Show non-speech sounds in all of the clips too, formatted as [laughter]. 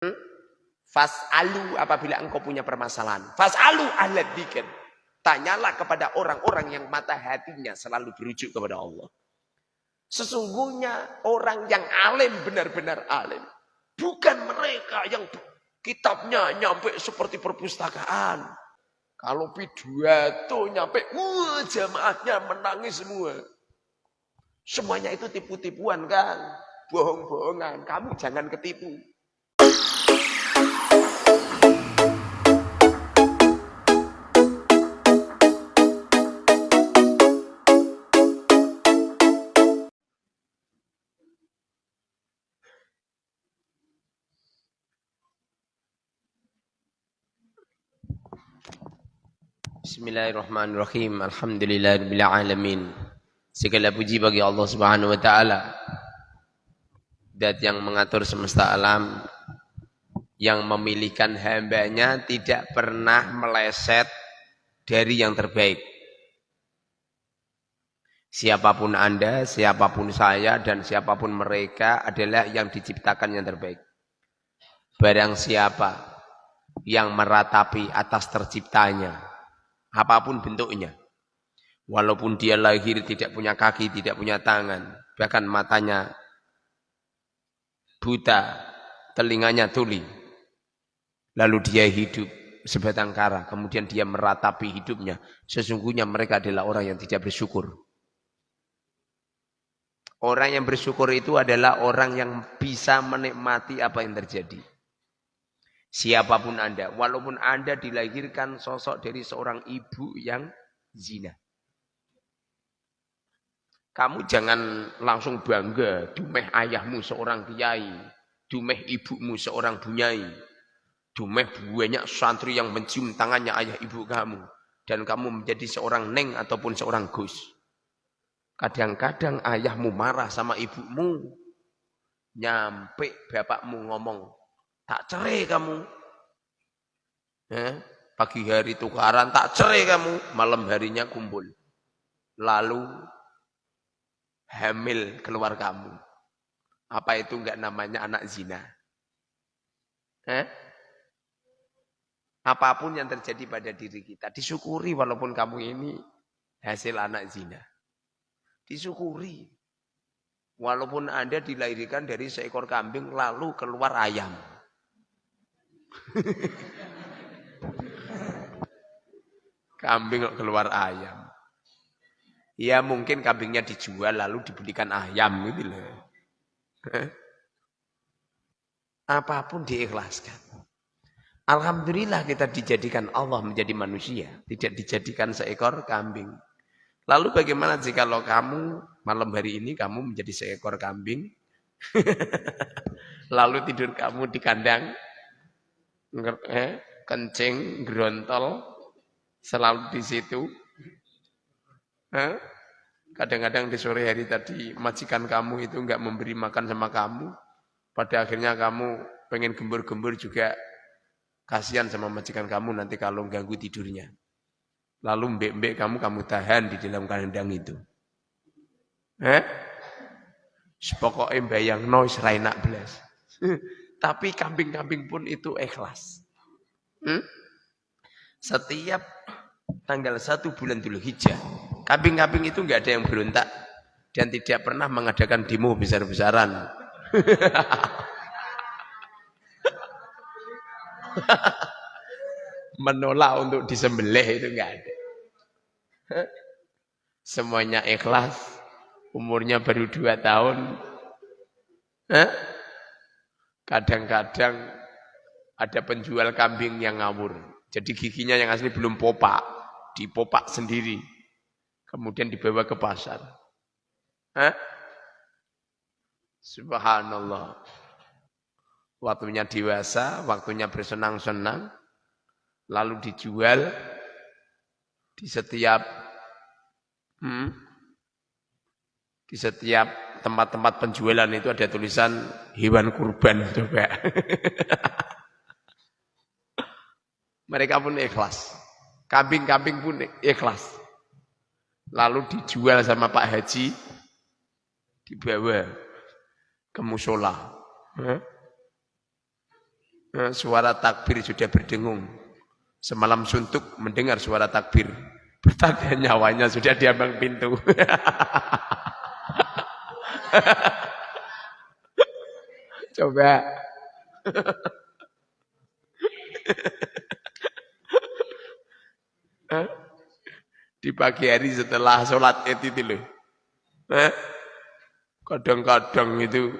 Hmm? Fas'alu apabila engkau punya permasalahan. Fas'alu ahla dikir. Tanyalah kepada orang-orang yang mata hatinya selalu berujuk kepada Allah. Sesungguhnya orang yang alim benar-benar alim. Bukan mereka yang kitabnya nyampe seperti perpustakaan. Kalau pidato nyampe, wah jamaahnya menangis semua. Semuanya itu tipu-tipuan kan. Bohong-bohongan. Kamu jangan ketipu. Bismillahirrahmanirrahim. Alhamdulillahirabbil alamin. Segala puji bagi Allah Subhanahu wa taala. Dat yang mengatur semesta alam yang memilihkan hambanya tidak pernah meleset dari yang terbaik. Siapa pun Anda, siapa pun saya, dan siapa pun mereka adalah yang diciptakan yang terbaik. Barang siapa yang meratapi atas terciptanya, apa pun bentuknya. Walaupun dia lahir tidak punya kaki, tidak punya tangan, bahkan matanya buta, telinganya tuli. Lalu dia hidup sebatang kara, kemudian dia meratapi hidupnya. Sesungguhnya mereka adalah orang yang tidak bersyukur. Orang yang bersyukur itu adalah orang yang bisa menikmati apa yang terjadi. Siapa pun Anda, walaupun Anda dilahirkan sosok dari seorang ibu yang zina. Kamu jangan langsung bangga, dumeh ayahmu seorang kiai, dumeh ibumu seorang bunyai, dumeh banyak santri yang mencium tangannya ayah ibu kamu. Dan kamu menjadi seorang neng ataupun seorang gus. Kadang-kadang ayahmu marah sama ibumu. Nyampe bapakmu ngomong, Tak cerai kamu. Ya, pagi hari tukaran, tak cerai kamu. Malam harinya kumpul. Lalu hamil keluar kamu. Apa itu enggak namanya anak zina? Eh? Apa pun yang terjadi pada diri kita, disyukuri walaupun kamu ini hasil anak zina. Disyukuri. Walaupun Anda dilahirkan dari seekor kambing lalu keluar ayam. Kambing keluar ayam. Ya mungkin kambingnya dijual lalu dibelikan ayam gitu loh. Apa pun diikhlaskan. Alhamdulillah kita dijadikan Allah menjadi manusia. Tidak dijadikan seekor kambing. Lalu bagaimana jika lo kamu malam hari ini kamu menjadi seekor kambing. [laughs] lalu tidur kamu di kandang eh, kencing, gerontol, selalu di situ. Kadang-kadang di sore hari tadi majikan kamu itu enggak memberi makan sama kamu. Pada akhirnya kamu pengen gembur-gembur juga kasihan sama majikan kamu nanti kalau ganggu tidurnya. Lalu mbek-mbek kamu kamu tahan di dalam kandang itu. Eh? Pokoknya bayang noise rainak belas. [laughs] Tapi kambing-kambing pun itu ikhlas. Hmm? Setiap tanggal satu bulan dulu hijau, kambing-kambing itu enggak ada yang berontak dan tidak pernah mengadakan demo besar-besaran. [laughs] Menolak untuk disembelih itu enggak ada. Semuanya ikhlas, umurnya baru dua tahun. Kadang-kadang ada penjual kambing yang ngawur. Jadi giginya yang asli belum popak. Dipopak sendiri. Kemudian dibawa ke pasar. Hah? Subhanallah. Waktunya dewasa, waktunya bersenang-senang. Lalu dijual di setiap hmm, di setiap tempat-tempat penjualan itu ada tulisan hewan kurban coba. [laughs] Mereka pun ikhlas. Kambing-kambing pun ikhlas. Lalu dijual sama Pak Haji, dibawa ke musola. Suara takbir sudah berdengung. Semalam suntuk mendengar suara takbir. Bertanda nyawanya sudah diambang pintu. [laughs] [laughs] Coba. [laughs] Di pagi hari setelah sholat itu loh. Kadang-kadang itu.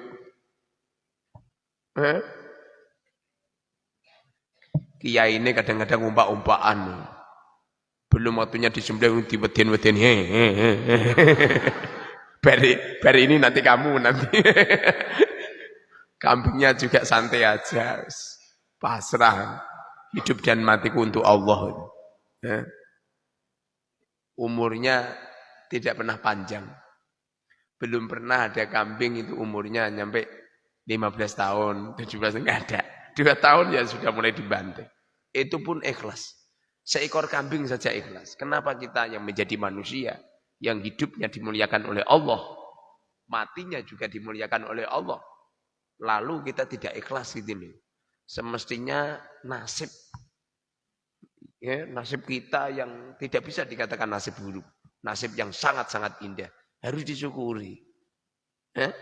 Kiai ini kadang-kadang umpak-umpakan. Belum waktunya disembelih di weden-weden. Bari, bari ini nanti kamu nanti. Kambingnya juga santai aja. Pasrah. Hidup dan matiku untuk Allah. Ya. Umurnya tidak pernah panjang. Belum pernah ada kambing itu umurnya nyampe 15 tahun, 17 enggak ada. Dua tahun ya sudah mulai dibantai. Itu pun ikhlas. Seekor kambing saja ikhlas. Kenapa kita yang menjadi manusia, yang hidupnya dimuliakan oleh Allah, matinya juga dimuliakan oleh Allah. Lalu kita tidak ikhlas gitu loh. Semestinya nasib ya, nasib kita yang tidak bisa dikatakan nasib buruk, nasib yang sangat-sangat indah harus disyukuri. Eh?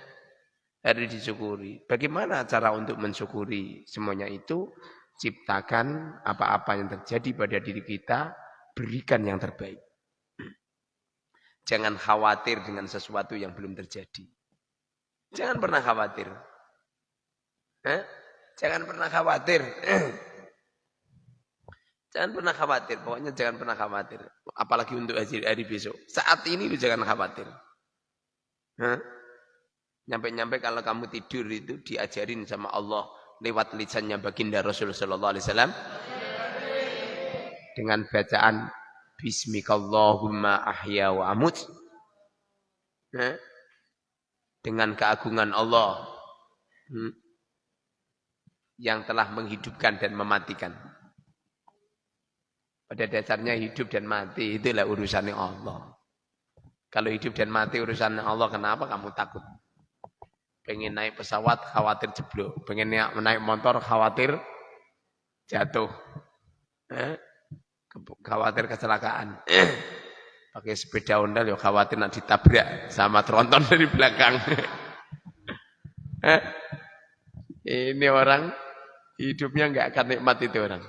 Harus disyukuri. Bagaimana cara untuk mensyukuri semuanya itu? Ciptakan apa-apa yang terjadi pada diri kita, berikan yang terbaik. Jangan khawatir dengan sesuatu yang belum terjadi. Jangan pernah khawatir. Eh? Jangan pernah khawatir. [clears throat] Jangan pernah khawatir. Pokoknya jangan pernah khawatir. Apalagi untuk hari, hari besok. Saat ini jangan khawatir. Nyampe-nyampe kalau kamu tidur itu diajarin sama Allah lewat lisannya baginda Rasulullah wasallam dengan bacaan Bismikallahumma ahya wa amut dengan keagungan Allah hmm, yang telah menghidupkan dan mematikan. Pada dasarnya hidup dan mati itulah urusannya Allah. Kalau hidup dan mati urusan Allah, kenapa kamu takut? Pengen naik pesawat, khawatir jeblok. Pengen naik motor, khawatir jatuh. Eh? Khawatir kecelakaan. [clears throat] Pakai sepeda ondal, ya khawatir nak ditabrak sama tronton [laughs] dari belakang. Ini orang hidupnya nggak akan nikmat itu orang.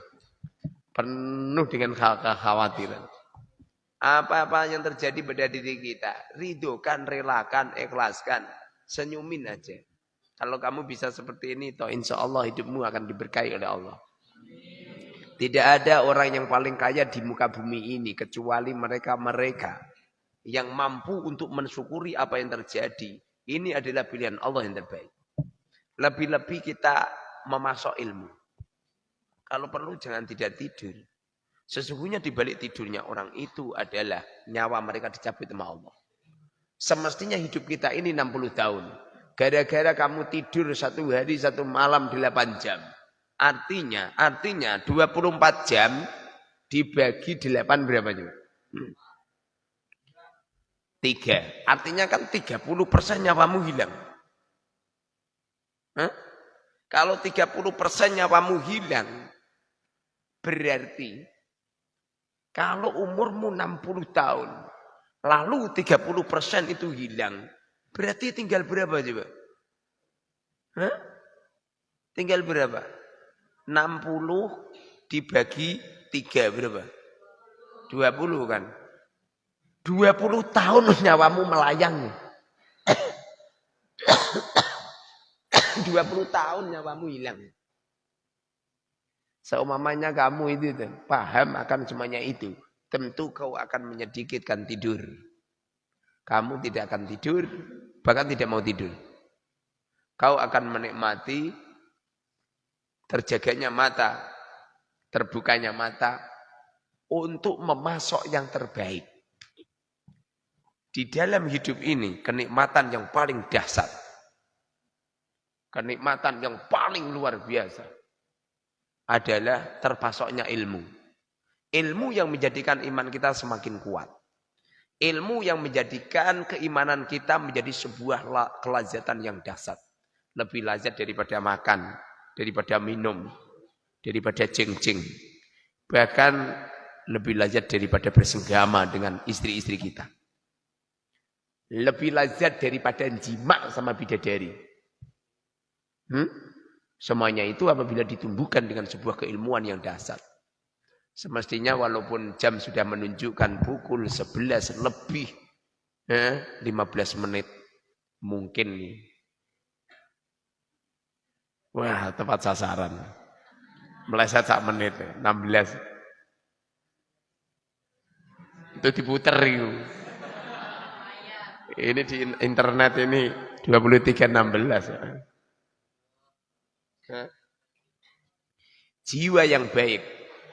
Penuh dengan kekhawatiran. Apa-apa yang terjadi pada diri kita, ridokan, relakan, ikhlaskan, senyumin aja. Kalau kamu bisa seperti ini, toh insya Allah hidupmu akan diberkahi oleh Allah. Tidak ada orang yang paling kaya di muka bumi ini kecuali mereka-mereka yang mampu untuk mensyukuri apa yang terjadi. Ini adalah pilihan Allah yang terbaik. Lebih-lebih kita memasok ilmu. Kalau perlu jangan tidak tidur. Sesungguhnya di balik tidurnya orang itu adalah nyawa mereka dicabut sama Allah. Semestinya hidup kita ini 60 tahun. Gara-gara kamu tidur satu hari, satu malam 8 jam. Artinya, artinya 24 jam dibagi 8 berapa juga? Tiga. Artinya kan 30 persen nyawamu hilang. Hah? Kalau 30 persen nyawamu hilang, berarti kalau umurmu 60 tahun, lalu 30% itu hilang, berarti tinggal berapa coba? Hah? Tinggal berapa? 60 dibagi 3 berapa? 20 kan? 20 tahun nyawamu melayang. [coughs] 20 tahun nyawamu hilang. Seumamanya kamu itu paham akan semuanya itu. Tentu kau akan menyedikitkan tidur. Kamu tidak akan tidur, bahkan tidak mau tidur. Kau akan menikmati terjaganya mata, terbukanya mata untuk memasok yang terbaik. Di dalam hidup ini kenikmatan yang paling dahsyat. Kenikmatan yang paling luar biasa adalah terpasoknya ilmu. Ilmu yang menjadikan iman kita semakin kuat. Ilmu yang menjadikan keimanan kita menjadi sebuah kelazatan yang dahsyat. Lebih lazat daripada makan, daripada minum, daripada jeng-jeng. Bahkan lebih lazat daripada bersenggama dengan istri-istri kita. Lebih lazat daripada jima sama bidadari. Hmm? Semuanya itu apabila ditumbuhkan dengan sebuah keilmuan yang dasar. Semestinya walaupun jam sudah menunjukkan pukul 11 lebih eh, 15 menit. Mungkin nih. Wah, tepat sasaran. Meleset sak menit, 16. Itu diputer itu. Ini di internet ini 23.16. Jiwa yang baik,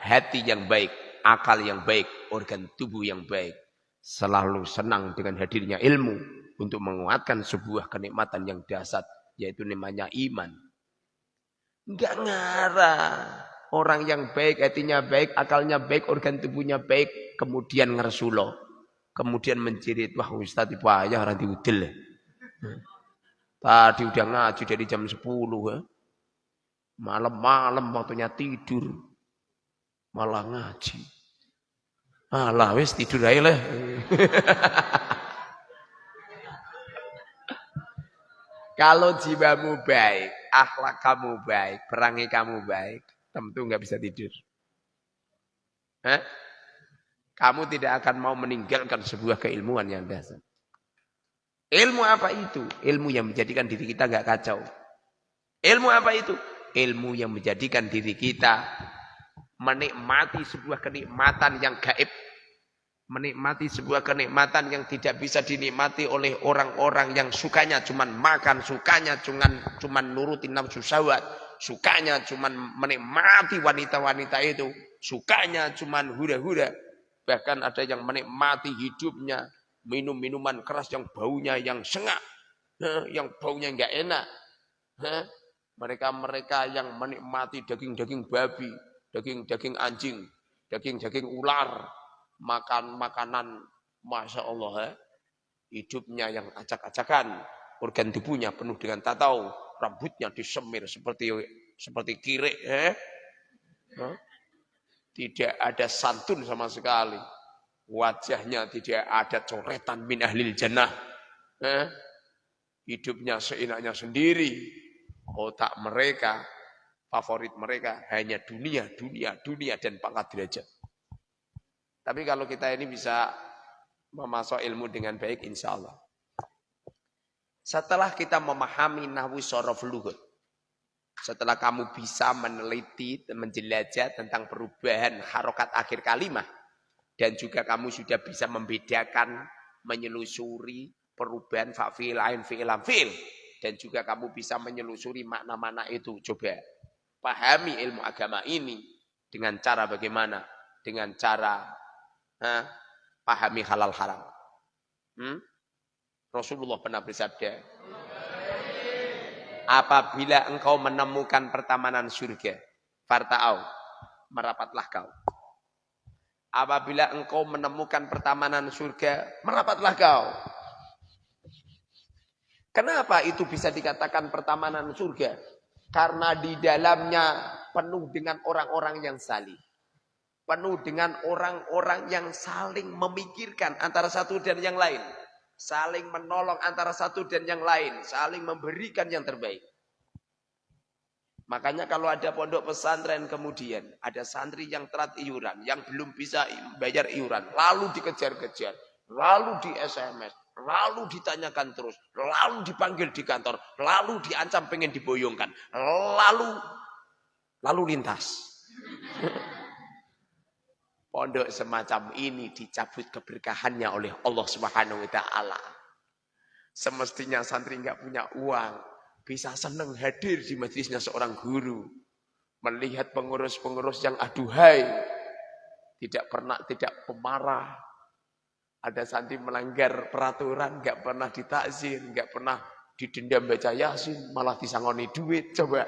hati yang baik, akal yang baik, organ tubuh yang baik. Selalu senang dengan hadirnya ilmu untuk menguatkan sebuah kenikmatan yang dasar, yaitu namanya iman. Enggak ngarah. Orang yang baik, hatinya baik, akalnya baik, organ tubuhnya baik, kemudian ngersulo. Kemudian menjerit, wah Ustaz itu ayah orang diudil. Tadi udah ngaji dari jam 10. Ya. Malam-malam waktunya tidur. Malah ngaji. Alah wis tidur aja lah. [laughs] Kalau jiwamu baik, akhlak kamu baik, perangi kamu baik, tentu nggak bisa tidur. Hah? Kamu tidak akan mau meninggalkan sebuah keilmuan yang dasar. Ilmu apa itu? Ilmu yang menjadikan diri kita nggak kacau. Ilmu apa itu? Ilmu yang menjadikan diri kita menikmati sebuah kenikmatan yang gaib. Menikmati sebuah kenikmatan yang tidak bisa dinikmati oleh orang-orang yang sukanya cuman makan, sukanya cuman cuman nurutin nafsu syahwat, sukanya cuman menikmati wanita-wanita itu, sukanya cuman hura-hura, Bahkan ada yang menikmati hidupnya, minum minuman keras yang baunya yang sengak, yang baunya enggak enak. Mereka-mereka yang menikmati daging-daging babi, daging-daging anjing, daging-daging ular, makan makanan, masya Allah, hidupnya yang acak-acakan, organ tubuhnya penuh dengan tatau, rambutnya disemir seperti seperti kirek, eh? tidak ada santun sama sekali. Wajahnya tidak ada coretan min ahlil jannah. Eh? Hidupnya seenaknya sendiri. Otak mereka, favorit mereka hanya dunia, dunia, dunia dan pangkat derajat. Tapi kalau kita ini bisa memasuk ilmu dengan baik insya Allah. Setelah kita memahami nahwu sorof luhut, setelah kamu bisa meneliti, menjelajah tentang perubahan harokat akhir kalimat. Dan juga kamu sudah bisa membedakan, menyelusuri perubahan fa'fil lain fi'ilam fi'il. Dan juga kamu bisa menyelusuri makna-makna itu. Coba pahami ilmu agama ini dengan cara bagaimana? Dengan cara ha, pahami halal haram. Hmm? Rasulullah pernah bersabda, apabila engkau menemukan pertamanan surga, farta'au, merapatlah kau. Apabila engkau menemukan pertamanan surga, merapatlah kau. Kenapa itu bisa dikatakan pertamanan surga? Karena di dalamnya penuh dengan orang-orang yang salih. Penuh dengan orang-orang yang saling memikirkan antara satu dan yang lain saling menolong antara satu dan yang lain, saling memberikan yang terbaik. Makanya kalau ada pondok pesantren kemudian ada santri yang terat iuran, yang belum bisa bayar iuran, lalu dikejar-kejar, lalu di SMS, lalu ditanyakan terus, lalu dipanggil di kantor, lalu diancam pengen diboyongkan, lalu lalu lintas. Pondok semacam ini dicabut keberkahannya oleh Allah Subhanahu wa taala. Semestinya santri nggak punya uang, bisa senang hadir di majelisnya seorang guru. Melihat pengurus-pengurus yang aduhai, tidak pernah tidak pemarah. Ada santri melanggar peraturan, nggak pernah ditakzir, nggak pernah didendam baca yasin, malah disangoni duit. Coba.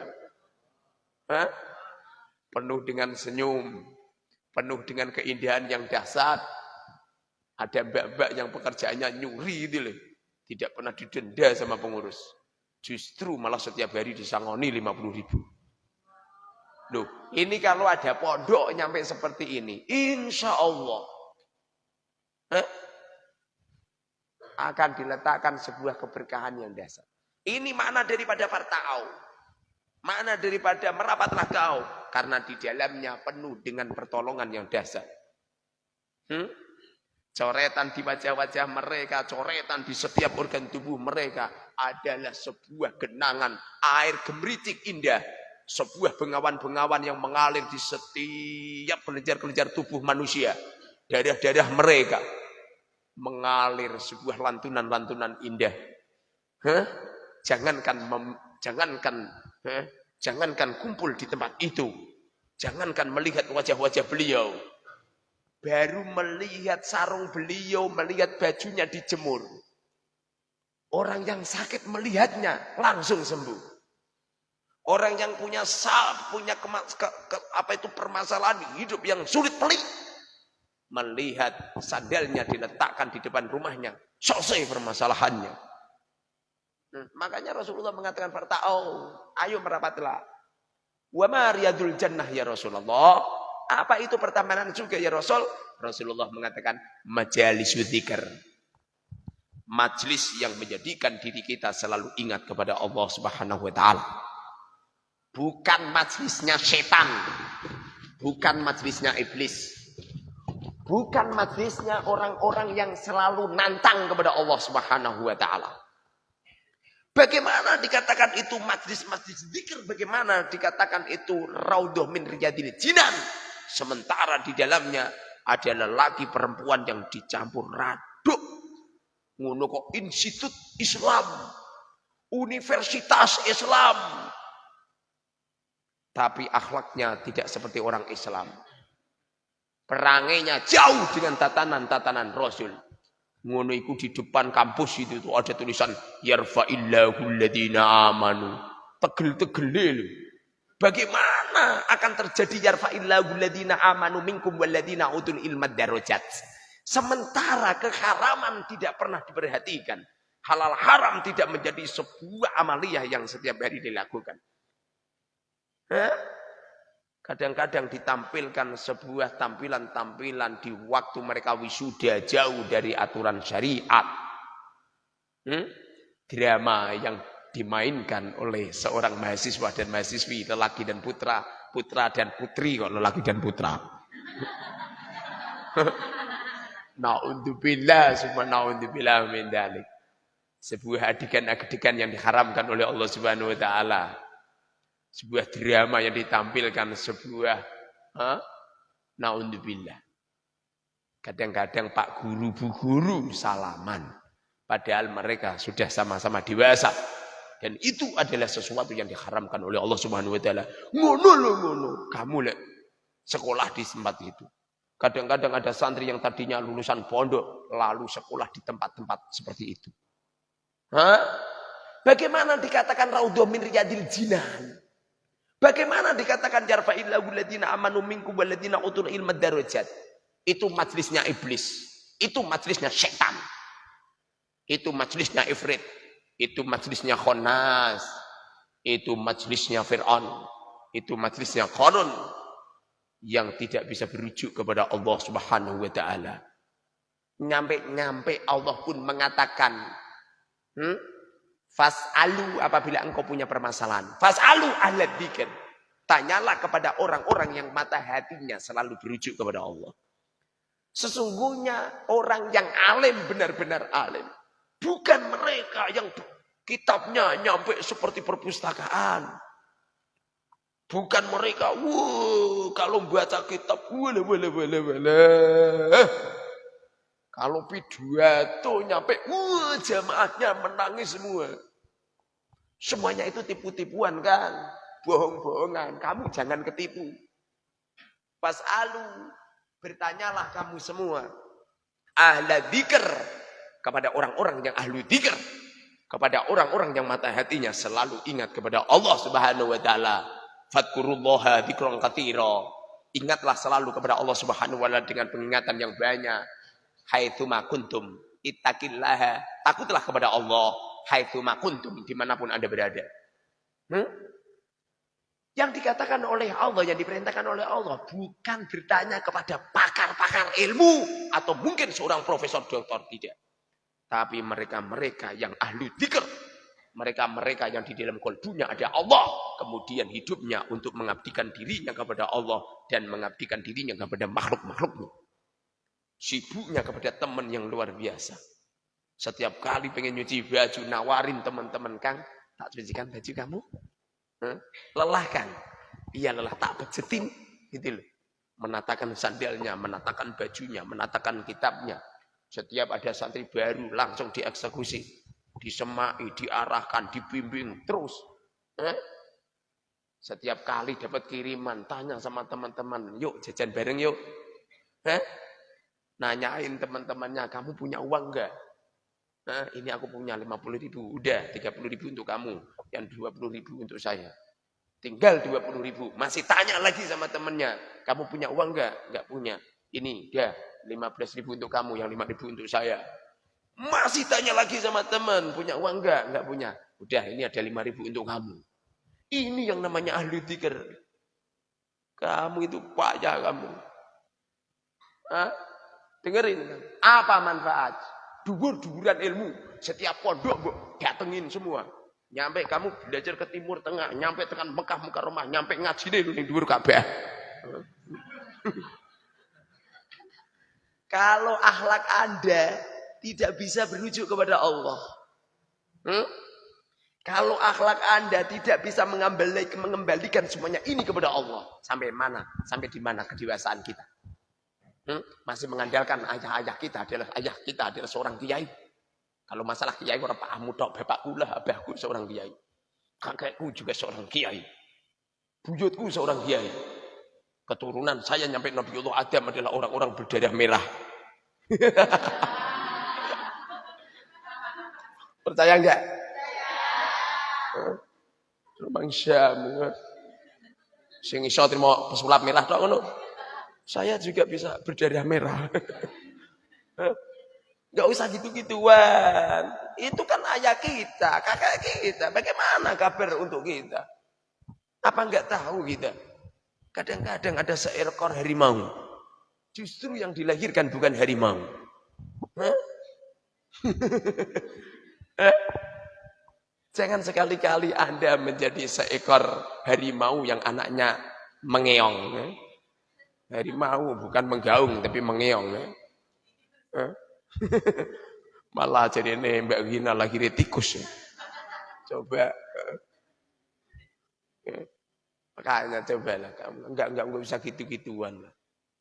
Hah? Penuh dengan senyum, penuh dengan keindahan yang dahsyat. Ada mbak-mbak yang pekerjaannya nyuri itu loh. Tidak pernah didenda sama pengurus. Justru malah setiap hari disangoni 50 ribu. Loh, ini kalau ada pondok nyampe seperti ini, insya Allah eh, akan diletakkan sebuah keberkahan yang dasar. Ini mana daripada partau. Mana daripada merapatlah kau. Karena di dalamnya penuh dengan pertolongan yang dasar. Hmm? Coretan di wajah-wajah mereka, coretan di setiap organ tubuh mereka adalah sebuah genangan air gemericik indah sebuah bengawan-bengawan yang mengalir di setiap kelenjar-kelenjar tubuh manusia. Darah-darah mereka mengalir sebuah lantunan-lantunan indah. Huh? Jangankan mem, jangankan huh? Jangankan kumpul di tempat itu. Jangankan melihat wajah-wajah beliau. Baru melihat sarung beliau, melihat bajunya dijemur. Orang yang sakit melihatnya langsung sembuh. Orang yang punya sal, punya kema, ke, ke, apa itu permasalahan hidup yang sulit pelik. Melihat sandalnya diletakkan di depan rumahnya. Selesai permasalahannya. Hmm, makanya Rasulullah mengatakan Farta'au. Ayo merapatlah. Wa mariyadul jannah ya Rasulullah. Apa itu pertemanan juga ya Rasul? Rasulullah mengatakan majalis dzikir. Majlis yang menjadikan diri kita selalu ingat kepada Allah Subhanahu wa taala. Bukan majlisnya setan. Bukan majlisnya iblis. Bukan majlisnya orang-orang yang selalu nantang kepada Allah Subhanahu wa taala. Bagaimana dikatakan itu majlis-majlis zikir? Bagaimana dikatakan itu raudhah min riyadil jinan? Sementara di dalamnya ada lelaki perempuan yang dicampur raduk. Ngono kok institut Islam. Universitas Islam tapi akhlaknya tidak seperti orang Islam. Perangainya jauh dengan tatanan-tatanan Rasul. Ngono iku di depan kampus itu tuh ada tulisan yarfa'illahu alladhina amanu. Tegel-tegel Bagaimana akan terjadi yarfa'illahu alladhina amanu minkum walladhina utul ilmad darajat. Sementara keharaman tidak pernah diperhatikan. Halal haram tidak menjadi sebuah amaliyah yang setiap hari dilakukan. Kadang-kadang ditampilkan sebuah tampilan-tampilan di waktu mereka wisuda jauh dari aturan syariat. Hmm? Drama yang dimainkan oleh seorang mahasiswa dan mahasiswi, lelaki dan putra, putra dan putri kok lelaki dan putra. [laughs] Na'udzubillah, semua na'udzubillah min dalik. Sebuah adegan-adegan yang diharamkan oleh Allah Subhanahu wa taala sebuah drama yang ditampilkan sebuah huh? naudzubillah. Kadang-kadang Pak Guru Bu Guru salaman. Padahal mereka sudah sama-sama dewasa. Dan itu adalah sesuatu yang diharamkan oleh Allah Subhanahu wa taala. Ngono lo ngono. Kamu lek sekolah di tempat itu. Kadang-kadang ada santri yang tadinya lulusan pondok lalu sekolah di tempat-tempat seperti itu. Hah? Bagaimana dikatakan raudhah min riyadil jinan? Bagaimana dikatakan amanu minkum utul ilma darajat? Itu majlisnya iblis. Itu majlisnya setan. Itu majlisnya ifrit. Itu majlisnya khonas. Itu majlisnya Fir'aun. Itu majlisnya Qarun. Yang tidak bisa berujuk kepada Allah subhanahu wa ta'ala. Nyampe-nyampe Allah pun mengatakan. Hmm? Fas'alu apabila engkau punya permasalahan. Fas'alu ahla dzikir. Tanyalah kepada orang-orang yang mata hatinya selalu berujuk kepada Allah. Sesungguhnya orang yang alim benar-benar alim. Bukan mereka yang kitabnya nyampe seperti perpustakaan. Bukan mereka, wuh, kalau baca kitab, wala wala wala wala. Kalau pidato nyampe, wuh, jamaahnya menangis semua. Semuanya itu tipu-tipuan kan. Bohong-bohongan. Kamu jangan ketipu. Pas alu. Bertanyalah kamu semua. Ahla dikir. Kepada orang-orang yang ahlu dikir. Kepada orang-orang yang mata hatinya selalu ingat kepada Allah subhanahu wa ta'ala. Fadkurullaha dikron katira. Ingatlah selalu kepada Allah subhanahu wa ta'ala dengan pengingatan yang banyak. Haithuma kuntum. Ittaqillaha. Takutlah kepada Allah haitsu kuntum di mana pun Anda berada. Hmm? Yang dikatakan oleh Allah, yang diperintahkan oleh Allah, bukan bertanya kepada pakar-pakar ilmu atau mungkin seorang profesor doktor tidak. Tapi mereka-mereka yang ahli dikir, mereka-mereka yang di dalam kolbunya ada Allah, kemudian hidupnya untuk mengabdikan dirinya kepada Allah dan mengabdikan dirinya kepada makhluk-makhluknya. Sibuknya kepada teman yang luar biasa. Setiap kali pengen nyuci baju, nawarin teman-teman Kang, tak cucikan baju kamu? Lelah kan? Iya lelah tak bejetin gitu loh. Menatakan sandalnya, menatakan bajunya, menatakan kitabnya. Setiap ada santri baru langsung dieksekusi, disemai, diarahkan, dibimbing terus. Setiap kali dapat kiriman, tanya sama teman-teman, yuk jajan bareng yuk. Nanyain teman-temannya, kamu punya uang enggak? Nah, ini aku punya 50 ribu, udah 30 ribu untuk kamu, yang 20 ribu untuk saya. Tinggal 20 ribu, masih tanya lagi sama temennya, kamu punya uang enggak? Enggak punya. Ini, dia 15 ribu untuk kamu, yang 5 ribu untuk saya. Masih tanya lagi sama teman, punya uang enggak? Enggak punya. Udah, ini ada 5 ribu untuk kamu. Ini yang namanya ahli tikar. Kamu itu payah kamu. Hah? Dengerin. Apa manfaat? Dugur-duguran ilmu. Setiap pondok bu, datengin semua. Nyampe kamu belajar ke timur tengah, nyampe tekan Mekah muka rumah, nyampe ngaji deh lu dhuwur kabeh. [laughs] Kalau akhlak Anda tidak bisa berujuk kepada Allah. Hmm? Kalau akhlak Anda tidak bisa mengembalikan semuanya ini kepada Allah. Sampai mana? Sampai di mana kedewasaan kita? Hmm? Masih mengandalkan ayah-ayah kita adalah ayah kita adalah seorang kiai. Kalau masalah kiai orang pahamu tok bapakku lah, abahku seorang kiai. Kakekku juga seorang kiai. Buyutku seorang kiai. Keturunan saya nyampe Nabi Allah Adam adalah orang-orang berdarah merah. [laughs] Percaya enggak? Terbang Syam. Sing iso trimo pesulap merah tok ngono. Saya juga bisa berdarah merah. [laughs] Gak usah gitu-gituan. Itu kan ayah kita, kakak kita. Bagaimana kabar untuk kita? Apa nggak tahu kita? Kadang-kadang ada seekor harimau. Justru yang dilahirkan bukan harimau. [laughs] Jangan sekali-kali Anda menjadi seekor harimau yang anaknya mengeong. Harimau bukan menggaung tapi mengeong. Ya. [laughs] Malah jadi ini Mbak Gina lagi tikus. Ya. Coba. Ya. Makanya coba lah kamu. Enggak, enggak, enggak bisa gitu-gituan lah.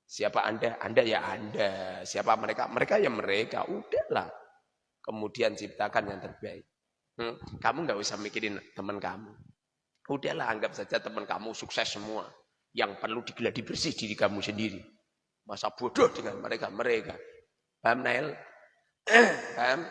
Siapa Anda? Anda ya Anda. Siapa mereka? Mereka ya mereka. Udahlah. Kemudian ciptakan yang terbaik. Kamu enggak usah mikirin teman kamu. Udahlah anggap saja teman kamu sukses semua yang perlu digeladi bersih diri kamu sendiri. Masa bodoh dengan mereka mereka. Paham Nail? [clears throat] Paham?